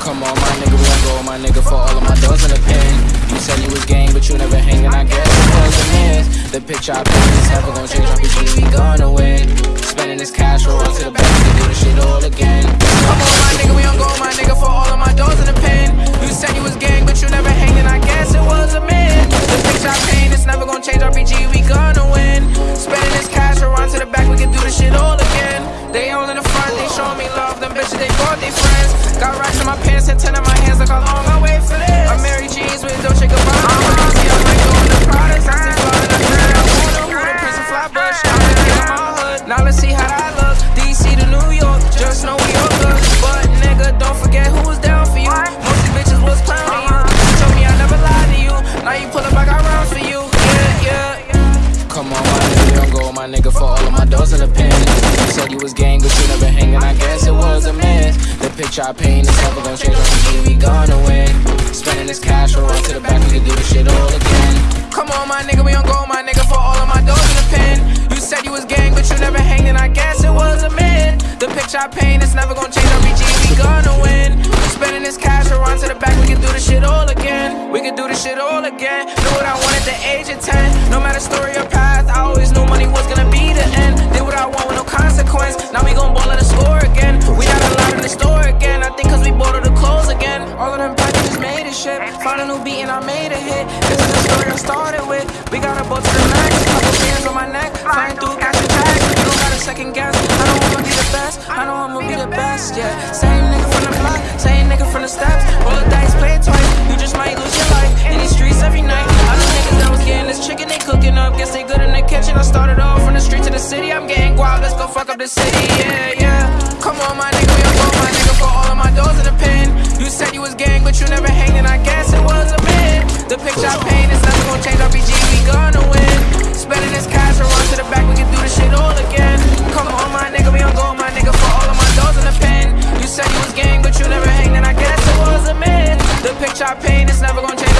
Come on, my nigga, we gon' go, my nigga, for all of my doors in the pen. You said you was gang, but you never hangin', I guess, because the picture I paint is never gon' change, I'm bitches, they friends. Got racks in my pants and ten in my hands, look how long I wait for this. Amiri Jeans with Dolce Gabbana. I'm see, I'm like doing the products, I still flying the girl. I wanna who the Prince of Flatbush. I'm the king my hood. Now let's see how that look. My nigga, for all of my doors in the pen. You said you was gang, but you never hang, and I guess it was a myth. The picture I paint is never gon' change, RPG, we gonna win. Spending this cash, roll on to the back, we can do the shit all again. Come on, my nigga, we gon' go, my nigga, for all of my doors in the pen. You said you was gang, but you never hanged, and I guess it was a myth. The picture I paint is never gon' change, RPG, we gonna again. Knew what I wanted at the age of 10. No matter story or path, I always knew money was gonna be the end. Did what I want with no consequence. Now we gon' ball at the score again. We got a lot in the store again. I think cause we bought all the clothes again. All of them packages made a shit. Found a new beat and I made a hit. This is the story I started with. We got a boat to the max. Couple bands on my neck. Flying through cash tags. You don't gotta second guess. I know I'ma be the best. I know I'ma be the best, yeah. city, I'm getting guap, let's go fuck up the city, yeah, yeah. Come on, my nigga, we on my nigga, for all of my doors in the pen. You said you was gang, but you never hanging. I guess it was a man The picture I paint is nothing gonna change, RPG, we gonna win. Spending this cash around to the back, we can do this shit all again. Come on, my nigga, we on go, my nigga, for all of my doors in the pen. You said you was gang, but you never hanging. I guess it was a man The picture I paint is never gonna change